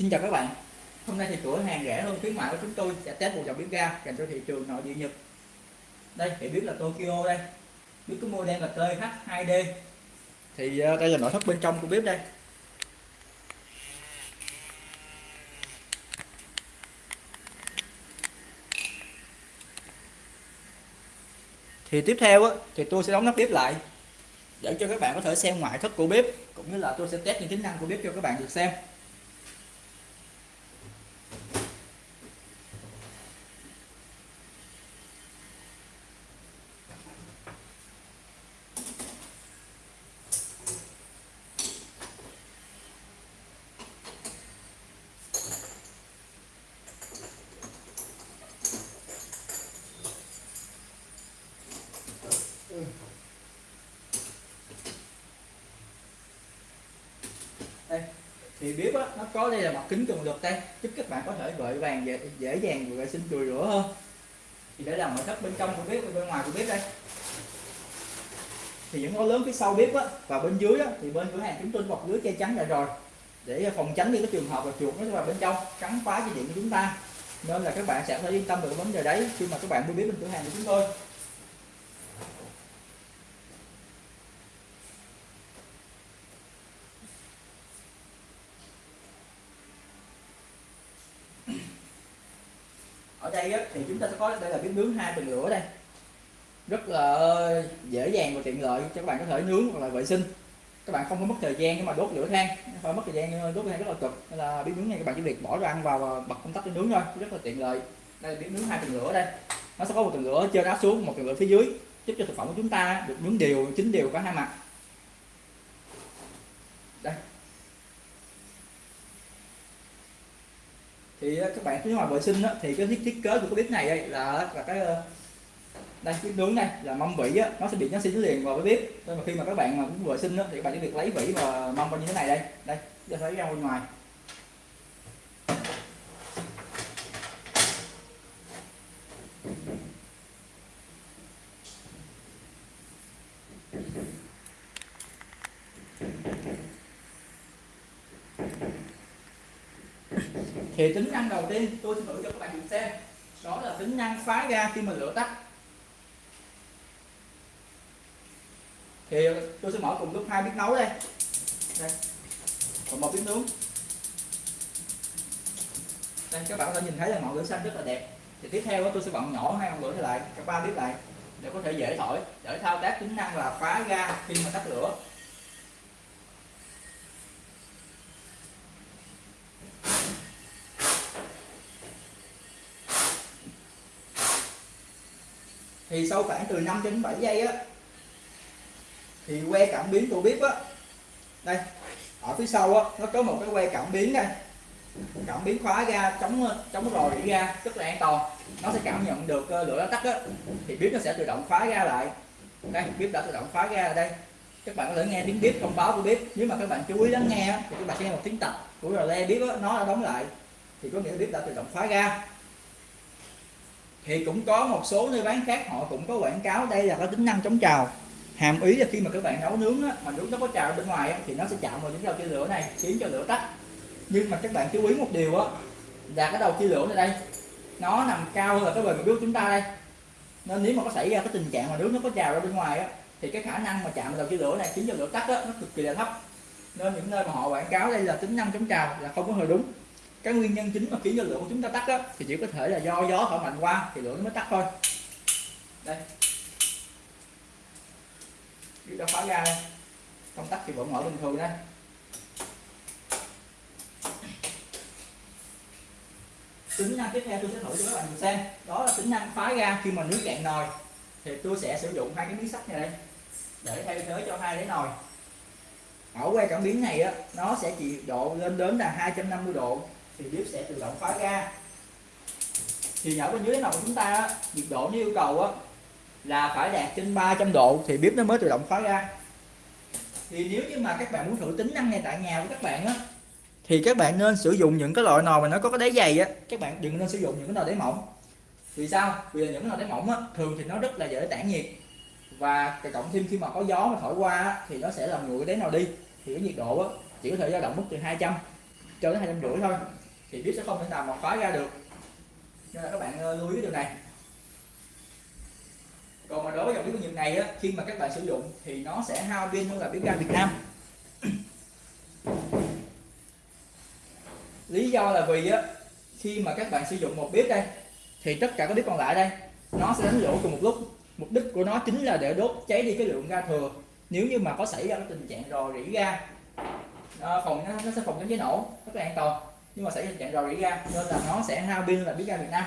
Xin chào các bạn. Hôm nay thì cửa hàng rẻ hơn khuyến mại của chúng tôi sẽ test một dòng bếp ga dành cho thị trường nội địa Nhật. Đây thì bếp là Tokyo đây. Bếp có model là TH2D Thì ờ, đây là nội thất bên trong của bếp đây. Thì tiếp theo á, thì tôi sẽ đóng nắp bếp lại để cho các bạn có thể xem ngoại thất của bếp cũng như là tôi sẽ test những tính năng của bếp cho các bạn được xem đây thì bếp á, nó có đây là mặt kính cường lực đây giúp các bạn có thể vội vàng dễ, dễ dàng vệ sinh chùi rửa hơn. Thì để làm nội thất bên trong của bếp bên ngoài của bếp đây. Thì những ngói lớn phía sau bếp á, và bên dưới á, thì bên cửa hàng chúng tôi bọc lưới che chắn lại rồi. Để phòng tránh những cái trường hợp là chuột nó vào bên trong cắn phá dây điện của chúng ta. Nên là các bạn sẽ phải yên tâm được vấn đề đấy khi mà các bạn mua bếp bên cửa hàng của chúng tôi. Ở đây á, thì chúng ta sẽ có đây là bếp nướng hai tầng lửa đây. Rất là dễ dàng và tiện lợi cho các bạn có thể nướng hoặc là vệ sinh. Các bạn không có mất thời gian nhưng mà đốt lửa than phải mất thời gian đốt than rất là cực. Nên là bếp nướng này các bạn chỉ việc bỏ đồ ăn vào và bật công tắc để nướng thôi rất là tiện lợi. Đây là bếp nướng hai tầng lửa đây. Nó sẽ có một tầng lửa trên áp xuống một tầng lửa phía dưới giúp cho thực phẩm của chúng ta được nướng đều chín đều cả hai mặt. Thì ờ, các bạn nếu ngoài vệ sinh đó, thì cái thiết, thiết kế của cái bếp này đây là ờ, là cái ờ, đây cái nướng này là mâm vỉ á, nó sẽ bị nó xin liền vào cái bếp. Nên mà khi mà các bạn mà muốn vệ sinh đó, thì các bạn chỉ việc lấy vỉ và mâm vào như thế này đây. Đây giờ thấy ra bên ngoài. Thì tính năng đầu tiên, tôi sẽ thử cho các bạn cùng xem. Đó là tính năng phá ga khi mà lửa tắt. Thì tôi sẽ mở cùng lúc hai bếp nấu đây. Đây. Còn một bếp nướng. Đây, các bạn có thể nhìn thấy là ngọn lửa xanh rất là đẹp. Thì tiếp theo tôi sẽ bật nhỏ hai ngọn lửa lại cả ba bếp lại, để có thể dễ thổi. Để thao tác tính năng là phá ga khi mà tắt lửa. Thì sau khoảng từ 5 đến 7 giây á thì que cảm biến của bếp á đây ở phía sau á nó có một cái que cảm biến đây cảm biến khóa ra chống chống rò rỉ ra rất là an toàn. Nó sẽ cảm nhận được ờ, lửa nó tắt á. Thì bếp nó sẽ tự động khóa ra lại. Đây bếp đã tự động khóa ra ở đây. Các bạn có thể nghe tiếng bếp thông báo của bếp. Nếu mà các bạn chú ý lắng nghe thì các bạn sẽ nghe một tiếng tập của rò le bếp á, nó đã đóng lại. Thì có nghĩa bếp đã tự động khóa ra thì cũng có một số nơi bán khác họ cũng có quảng cáo đây là có tính năng chống trào. Hàm ý là khi mà các bạn nấu nướng á, mà nướng nó có trào bên ngoài á, thì nó sẽ chạm vào những đầu chia lửa này khiến cho lửa tắt. Nhưng mà các bạn chú ý một điều á là cái đầu chia lửa này đây nó nằm cao hơn là cái bề mặt nước chúng ta đây. Nên nếu mà có xảy ra cái tình trạng mà nước nó có trào ra bên ngoài á thì cái khả năng mà chạm vào đầu chia lửa này khiến cho lửa tắt á, nó cực kỳ là thấp. Nên những nơi mà họ quảng cáo đây là tính năng chống trào là không có hơi đúng cái nguyên nhân chính mà khiến cho lửa của chúng ta tắt đó, thì chỉ có thể là do gió thổi mạnh qua thì lửa nó mới tắt thôi. Đây. Chúng ta khóa ra đây? Công tắc thì vẫn mở bình thường đây. Tính năng tiếp theo tôi sẽ thử cho các bạn xem. Đó là tính năng phá ra khi mà nước cạn nồi. Thì tôi sẽ sử dụng hai cái miếng sắt này đây để thay thế cho hai đáy nồi. Ở que cảm biến này á nó sẽ chỉ độ lên đến là 250 độ thì bếp sẽ tự động khóa ga. Thì ở bên dưới nào của chúng ta nhiệt độ như yêu cầu á là phải đạt trên 300 độ thì bếp nó mới tự động khóa ga. Thì nếu như mà các bạn muốn thử tính năng này tại nhà của các bạn á thì các bạn nên sử dụng những cái loại nồi mà nó có cái đáy dày á. Các bạn đừng nên sử dụng những cái nồi đáy mỏng. Vì sao? Vì những cái nồi đáy mỏng á thường thì nó rất là dễ tản nhiệt. Và cộng thêm khi mà có gió mà thổi qua á, thì nó sẽ làm nguội cái đáy nồi đi. Thì cái nhiệt độ á, chỉ có thể dao động mức từ 200 cho đến hai trăm rưỡi thôi thì bếp sẽ không thể nào mà khóa ra được. Nên là các bạn ờ, lưu ý cái điều này. Còn mà đối với dòng bếp ga này á, khi mà các bạn sử dụng thì nó sẽ hao pin hơn là bếp ga Việt Nam. Lý do là vì á khi mà các bạn sử dụng một bếp đây thì tất cả các bếp còn lại đây nó sẽ đánh lửa cùng một lúc. Mục đích của nó chính là để đốt cháy đi cái lượng ga thừa. Nếu như mà có xảy ra cái tình trạng rò rỉ ga à, phòng nó, nó sẽ phòng chống cháy nổ rất là an toàn nhưng mà xảy ra tình trạng rò rỉ ga nên là nó sẽ hao pin là biết ga Việt Nam.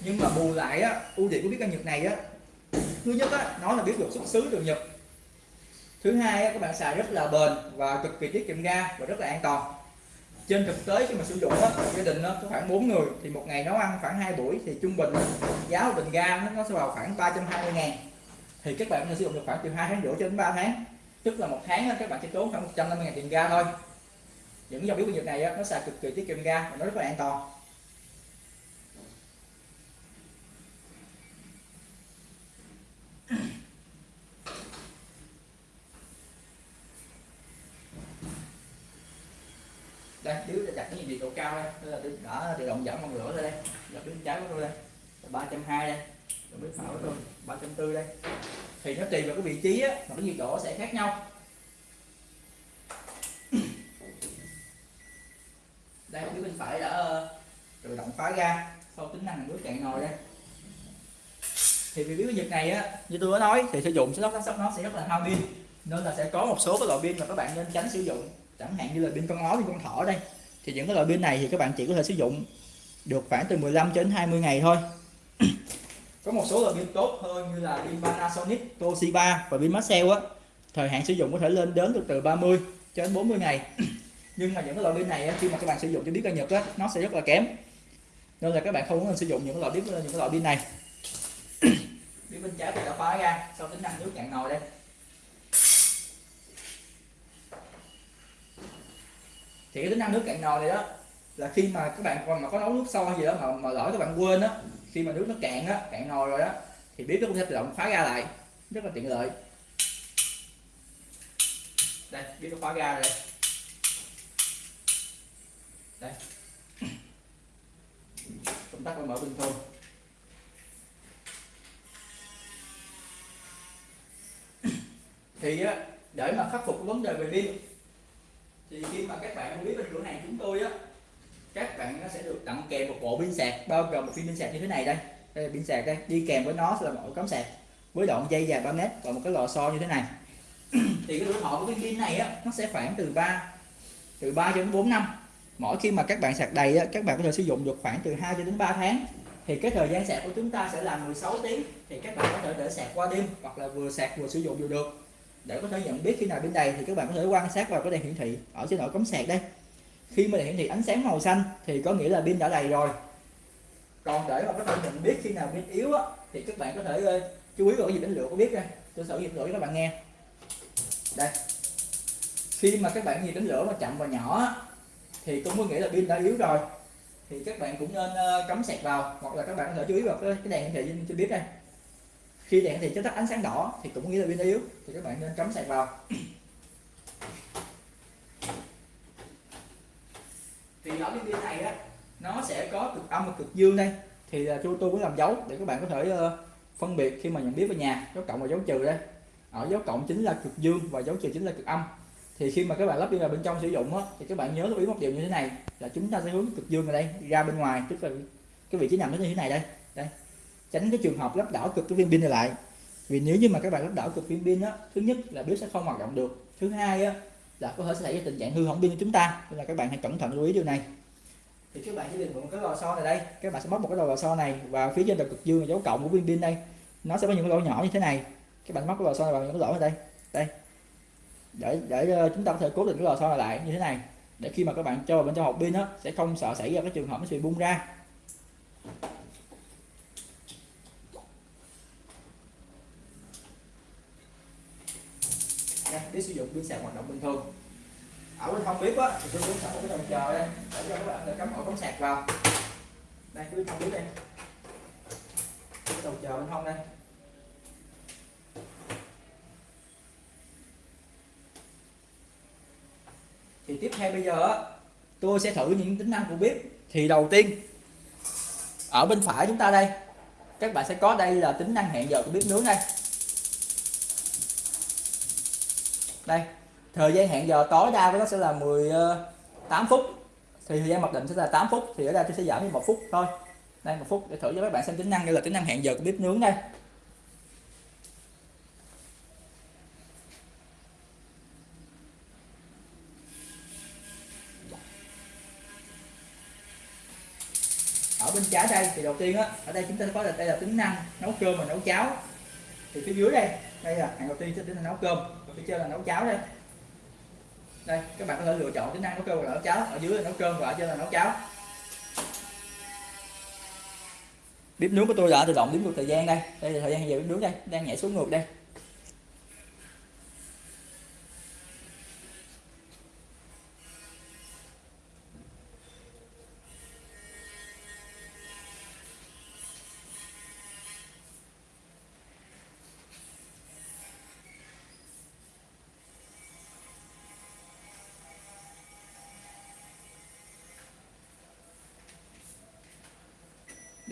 Nhưng mà bù lại á ưu điểm của biết ga Nhật này á thứ nhất á nó là biết được xuất xứ từ Nhật. Thứ hai á, các bạn xài rất là bền và cực kỳ tiết kiệm ga và rất là an toàn. Trên thực tế khi mà sử dụng á gia đình nó có khoảng 4 người thì một ngày nấu ăn khoảng 2 buổi thì trung bình giá một bình ga nó, sẽ vào khoảng 320 ngàn. Thì các bạn sử dụng được khoảng từ 2 tháng rưỡi cho đến 3 tháng. Tức là một tháng các bạn chỉ tốn khoảng 150 ngàn tiền ga thôi những dòng bếp Nhật này á, nó xài cực kỳ tiết kiệm ga và nó rất là an toàn. Đây nếu đặt cái nhiệt độ cao đây? Đây là tôi đã tự động giảm bằng lửa lên đây. Là bên trái của tôi đây. Ba trăm hai đây. Rồi bên phải tôi. Ba trăm tư đây. Thì nó tùy vào cái vị trí á mà cái nhiệt độ sẽ khác nhau. Đây phía bên phải đã ờ, tự động khóa ra. Sau tính năng nước cạn nồi đây. Thì vì cái nhật này á như tôi đã nói thì sử dụng sẽ nó nó sẽ rất là hao pin. Nên là sẽ có một số cái loại pin mà các bạn nên tránh sử dụng. Chẳng hạn như là pin con ó pin con thỏ đây. Thì những cái loại pin này thì các bạn chỉ có thể sử dụng được khoảng từ 15 đến 20 ngày thôi. Có một số loại pin tốt hơn như là pin Panasonic, Toshiba và pin Maxell á. Thời hạn sử dụng có thể lên đến được từ 30 cho đến 40 ngày. nhưng mà những cái loại pin này khi mà các bạn sử dụng cho biết ga Nhật á, nó sẽ rất là kém. Nên là các bạn không nên sử dụng những cái loại biết những cái loại pin này. Pin bên trái thì đã khóa ra sau tính năng nước cạn nồi đây. Thì cái tính năng nước cạn nồi này đó là khi mà các bạn còn mà có nấu nước sôi gì đó mà, mà lỡ các bạn quên á khi mà nước nó cạn á cạn nồi rồi đó thì bếp nó cũng sẽ tự động khóa ra lại. Rất là tiện lợi. Đây bếp nó khóa ra rồi đây đây. Công tắc mở bình thường. Thì á, để mà khắc phục vấn đề về pin, thì khi mà các bạn mua biết bên cửa hàng chúng tôi á, các bạn nó sẽ được tặng kèm một bộ pin sạc, bao gồm một pin pin sạc như thế này đây. Đây là pin sạc đây, đi kèm với nó sẽ là một cắm sạc với đoạn dây dài 3 mét và một cái lò xo như thế này. Thì cái tuổi thọ của cái pin này á, nó sẽ khoảng từ 3 từ 3 cho đến 4 năm mỗi khi mà các bạn sạc đầy á, các bạn có thể sử dụng được khoảng từ 2 cho đến 3 tháng. Thì cái thời gian sạc của chúng ta sẽ là 16 tiếng. Thì các bạn có thể để sạc qua đêm hoặc là vừa sạc vừa sử dụng đều được. Để có thể nhận biết khi nào pin đầy thì các bạn có thể quan sát vào cái đèn hiển thị ở trên nỗi cắm sạc đây. Khi mà đèn hiển thị ánh sáng màu xanh thì có nghĩa là pin đã đầy rồi. Còn để mà có thể nhận biết khi nào pin yếu á, thì các bạn có thể ơi chú ý vào cái gì đánh lửa có biết đây. Tôi sẽ dụng lửa cho các bạn nghe. Đây. Khi mà các bạn nhìn đánh lửa mà chậm và nhỏ thì cũng có nghĩa là pin đã yếu rồi. Thì các bạn cũng nên uh, cắm sạc vào hoặc là các bạn có thể chú ý vào cái, đèn hiển thị trên, trên bếp đây. Khi đèn thì cho tắt ánh sáng đỏ thì cũng nghĩa là pin yếu thì các bạn nên cắm sạc vào. Thì ở cái pin này á nó sẽ có cực âm và cực dương đây. Thì là chú tôi có làm dấu để các bạn có thể uh, phân biệt khi mà nhận biết về nhà dấu cộng và dấu trừ đây. Ở dấu cộng chính là cực dương và dấu trừ chính là cực âm thì khi mà các bạn lắp pin vào bên trong sử dụng á, thì các bạn nhớ lưu ý một điều như thế này là chúng ta sẽ hướng cực dương ở đây ra bên ngoài tức là cái vị trí nằm nó như thế này đây. Đây. Tránh cái trường hợp lắp đảo cực cái viên pin này lại. Vì nếu như mà các bạn lắp đảo cực viên pin á thứ nhất là bếp sẽ không hoạt động được. Thứ hai á là có thể xảy ra tình trạng hư hỏng pin của chúng ta. Nên là các bạn hãy cẩn thận lưu ý điều này. Thì các bạn sẽ định một cái lò xo này đây. Các bạn sẽ bóc một cái lò xo này và phía trên đầu cực dương là dấu cộng của viên pin đây. Nó sẽ có những cái lỗ nhỏ như thế này. Các bạn móc cái lò xo này vào những cái lỗ ở đây. Đây để để ờ, chúng ta có thể cố định cái lò xo này lại như thế này. Để khi mà các bạn cho vào bên trong hộp pin á, sẽ không sợ xảy ra cái trường hợp nó bị bung ra. Để sử dụng pin sạc hoạt động bình thường. Ở bên không biết á, thì tôi cũng sẵn một cái đầu chờ đây. Để cho các bạn để cắm ổ cắm sạc vào. Đây, cái bên không biết đây. Cái đầu chờ bên hông đây. Thì tiếp theo bây giờ tôi sẽ thử những tính năng của bếp. Thì đầu tiên, ở bên phải chúng ta đây, các bạn sẽ có đây là tính năng hẹn giờ của bếp nướng đây. Đây, thời gian hẹn giờ tối đa của nó sẽ là 18 ờ, phút. Thì thời gian mặc định sẽ là 8 phút, thì ở đây tôi sẽ giảm đi một phút thôi. Đây, một phút để thử cho các bạn xem tính năng đây là tính năng hẹn giờ của bếp nướng đây. Bên trái đây, thì đầu tiên á, ở đây chúng ta có là đây là tính năng nấu cơm và nấu cháo. Thì phía dưới đây đây là hàng đầu tiên sẽ tính năng nấu cơm. Và phía trên là nấu cháo đây. Đây, các bạn có thể lựa chọn tính năng nấu cơm và nấu cháo. Ở dưới là nấu cơm và ở trên là nấu cháo. Bếp nướng của tôi đã tự động đếm ngược thời gian đây. Đây là thời gian giờ bếp nướng đây, đang nhảy xuống ngược đây.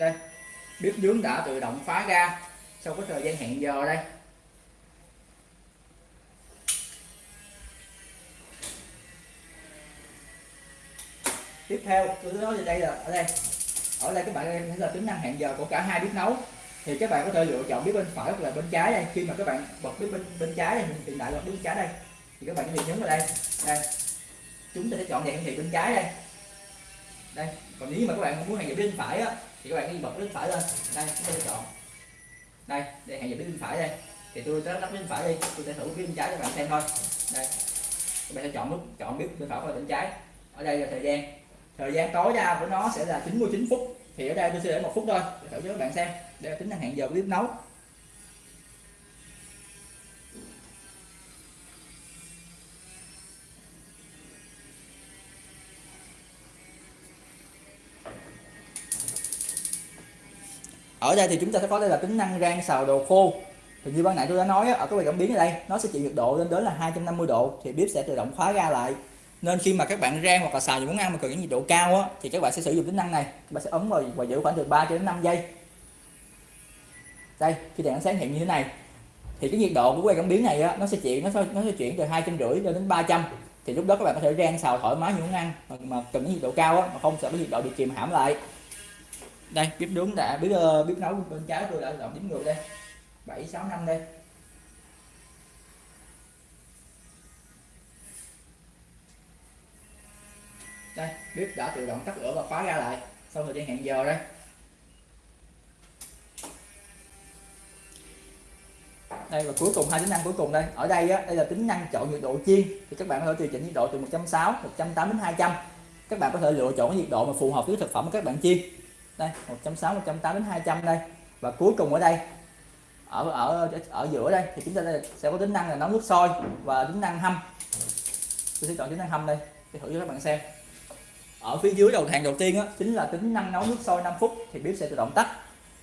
Đây bếp nướng đã tự động phá ra, sau cái thời gian hẹn giờ đây. Tiếp theo tôi nói về đây là, ở đây. Ở đây các bạn thấy là tính năng hẹn giờ của cả hai bếp nấu. Thì các bạn có thể lựa chọn bếp bên phải hoặc là bên trái đây. Khi mà các bạn bật bếp bên bên trái đây, hiện tại là bếp bên trái đây, thì các bạn có thể nhấn vào đây. Đây. Chúng ta sẽ chọn đèn hiển thị bên trái đây. Đây. Còn nếu mà các bạn muốn hẹn giờ bên phải á thì các bạn đi bật bên phải lên. Đây chúng ta chọn. Đây, để hẹn giờ bên phải đây. Thì tôi sẽ lắp bên phải đi. Tôi sẽ thử bên trái cho các bạn xem thôi. Đây. Các bạn sẽ chọn nút chọn biết bên phải và bên trái. Ở đây là thời gian. Thời gian tối đa của nó sẽ là 99 phút. Thì ở đây tôi sẽ để một phút thôi. Để thử cho các bạn xem. Để tính năng hẹn giờ clip nấu. Ở đây thì chúng ta sẽ có đây là tính năng rang xào đồ khô. Thì như ban nãy tôi đã nói ở cái quầy cảm biến ở đây nó sẽ chịu nhiệt độ lên đến là 250 độ thì bếp sẽ tự động khóa ra lại. Nên khi mà các bạn rang hoặc là xào những món ăn mà cần những nhiệt độ cao á thì các bạn sẽ sử dụng tính năng này. Các bạn sẽ ấn vào và giữ khoảng từ 3 đến 5 giây. Đây khi đèn sáng hiện như thế này thì cái nhiệt độ của quay cảm biến này á, nó sẽ chuyển nó sẽ, nó sẽ chuyển từ hai trăm rưỡi đến 300 thì lúc đó các bạn có thể rang xào thoải mái những món ăn mà, mà cần nhiệt độ cao á, mà không sợ cái nhiệt độ bị kìm hãm lại đây bếp nướng đã bếp uh, bếp nấu bên trái tôi đã động đếm ngược đây. Bảy sáu năm đây. Đây bếp đã tự động tắt lửa và khóa ra lại. Sau thời gian hẹn giờ đây. Đây và cuối cùng hai tính năng cuối cùng đây. Ở đây á, đây là tính năng chọn nhiệt độ chiên. Thì các bạn có thể điều chỉnh nhiệt độ từ 160 180 đến 200 các bạn có thể lựa chọn cái nhiệt độ mà phù hợp với thực phẩm của các bạn chiên đây 160 180 đến 200 đây. Và cuối cùng ở đây ở ở ở giữa đây thì chúng ta sẽ có tính năng là nấu nước sôi và tính năng hâm. Tôi sẽ chọn tính năng hâm đây để thử cho các bạn xem. Ở phía dưới đầu hàng đầu tiên á chính là tính năng nấu nước sôi 5 phút thì bếp sẽ tự động tắt.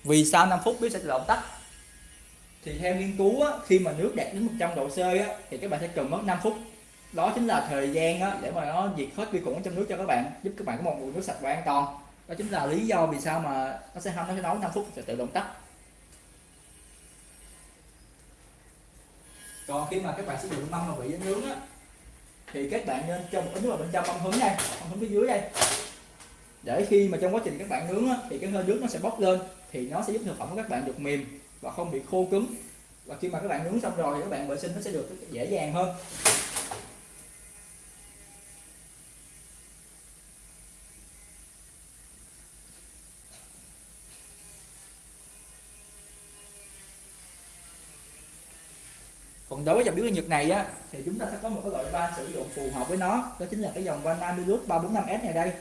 Vì sao 5 phút bếp sẽ tự động tắt? Thì theo nghiên cứu á, khi mà nước đạt đến 100 độ C á, thì các bạn sẽ cần mất 5 phút. Đó chính là thời gian á, để mà nó diệt hết vi khuẩn trong nước cho các bạn giúp các bạn có một nguồn nước sạch và an toàn đó chính là lý do vì sao mà nó sẽ hâm nó sẽ nấu 5 phút sẽ tự động tắt. Còn khi mà các bạn sử dụng mâm mà vị nướng á thì các bạn nên cho một ấn vào bên trong mâm hứng này mâm hứng phía dưới đây. Để khi mà trong quá trình các bạn nướng á, thì cái hơi nước nó sẽ bốc lên thì nó sẽ giúp thực phẩm của các bạn được mềm và không bị khô cứng. Và khi mà các bạn nướng xong rồi thì các bạn vệ sinh nó sẽ được dễ dàng hơn. Còn đối với dòng biến nhật này á thì chúng ta sẽ có một cái loại van sử dụng phù hợp với nó. Đó chính là cái dòng van Amilus 345S này đây.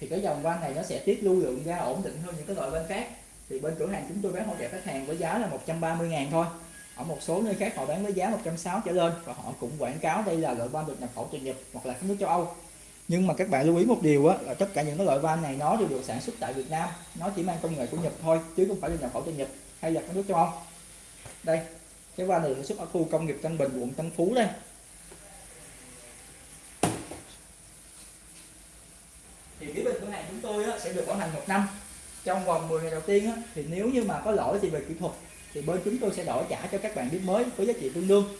Thì cái dòng van này nó sẽ tiết lưu lượng ra ổn định hơn những cái loại van khác. Thì bên cửa hàng chúng tôi bán hỗ trợ khách hàng với giá là 130 ngàn thôi. Ở một số nơi khác họ bán với giá 160 trở lên và họ cũng quảng cáo đây là loại van được nhập khẩu từ Nhật hoặc là các nước châu Âu. Nhưng mà các bạn lưu ý một điều á, là tất cả những cái loại van này nó đều được sản xuất tại Việt Nam. Nó chỉ mang công nghệ của Nhật thôi chứ không phải là nhập khẩu từ Nhật hay là các nước châu Âu. Đây cái van này sản xuất ở khu công nghiệp Tân Bình, quận Tân Phú đây. Thì phía bên cửa hàng chúng tôi sẽ được bảo hành một năm. Trong vòng 10 ngày đầu tiên thì nếu như mà có lỗi thì về kỹ thuật, thì bên chúng tôi sẽ đổi trả cho các bạn biết mới với giá trị tương đương.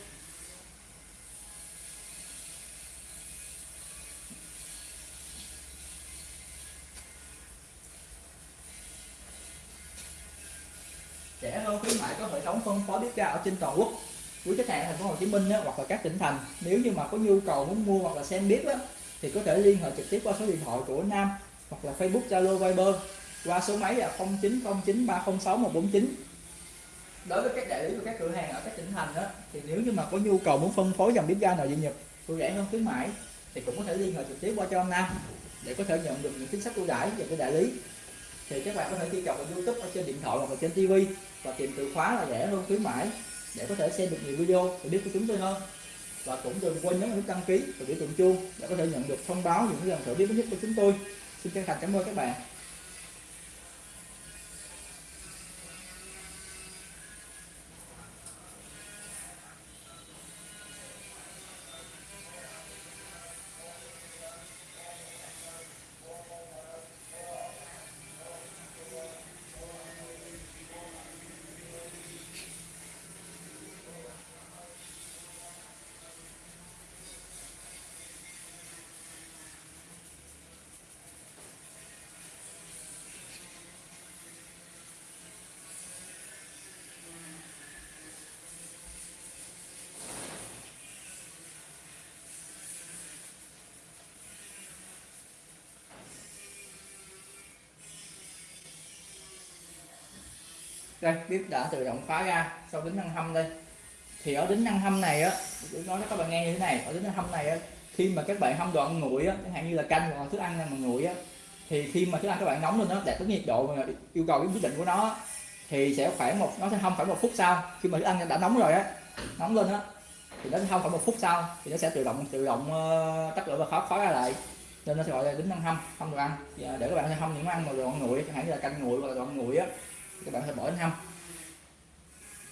Trên toàn quốc quý khách hàng thành phố Hồ Chí Minh á, hoặc là các tỉnh thành. Nếu như mà có nhu cầu muốn mua hoặc là xem bếp á, thì có thể liên hệ trực tiếp qua số điện thoại của Nam hoặc là Facebook Zalo Viber qua số máy là 0909306149 đối với các đại lý của các cửa hàng ở các tỉnh thành đó thì nếu như mà có nhu cầu muốn phân phối dòng bếp ga nội địa Nhật ưu rẻ hơn khuyến mãi thì cũng có thể liên hệ trực tiếp qua cho ông Nam để có thể nhận được những chính sách ưu đãi về cái đại lý. Thì các bạn có thể truy cập vào YouTube ở trên điện thoại hoặc là trên TV và tìm từ khóa là rẻ hơn khuyến mãi để có thể xem được nhiều video để biết của chúng tôi hơn. Và cũng đừng quên nhấn nút đăng ký và biểu tượng chuông để có thể nhận được thông báo những lần thử biết mới nhất của chúng tôi. Xin chân thành cảm ơn các bạn. Đây bếp đã tự động khóa ra sau tính năng hâm đây. Thì ở tính năng hâm này á tôi nói cho các bạn nghe như thế này ở tính năng hâm này á khi mà các bạn hâm đồ ăn nguội á chẳng hạn như là canh hoặc là thức ăn mà nguội á thì khi mà thức ăn các bạn nóng lên nó đạt tới nhiệt độ mà yêu cầu cái quyết định của nó thì sẽ khoảng một nó sẽ hâm khoảng một phút sau khi mà thức ăn đã nóng rồi á nóng lên á thì nó sẽ hâm khoảng một phút sau thì nó sẽ tự động tự động uh, tắt lửa và khóa khóa ra lại. Nên nó sẽ gọi là tính năng hâm hâm đồ ăn. Dạ, để các bạn sẽ hâm những món ăn mà đồ ăn nguội chẳng hạn như là canh nguội hoặc là đồ ăn nguội á các bạn có bỏ đến hâm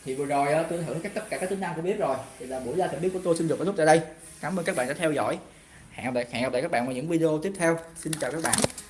thì vừa rồi ờ, tôi thử các tất cả các tính năng của bếp rồi. Thì là buổi ra thử bếp của tôi xin được kết thúc tại đây. Cảm ơn các bạn đã theo dõi. Hẹn gặp lại, hẹn gặp lại các bạn vào những video tiếp theo. Xin chào các bạn.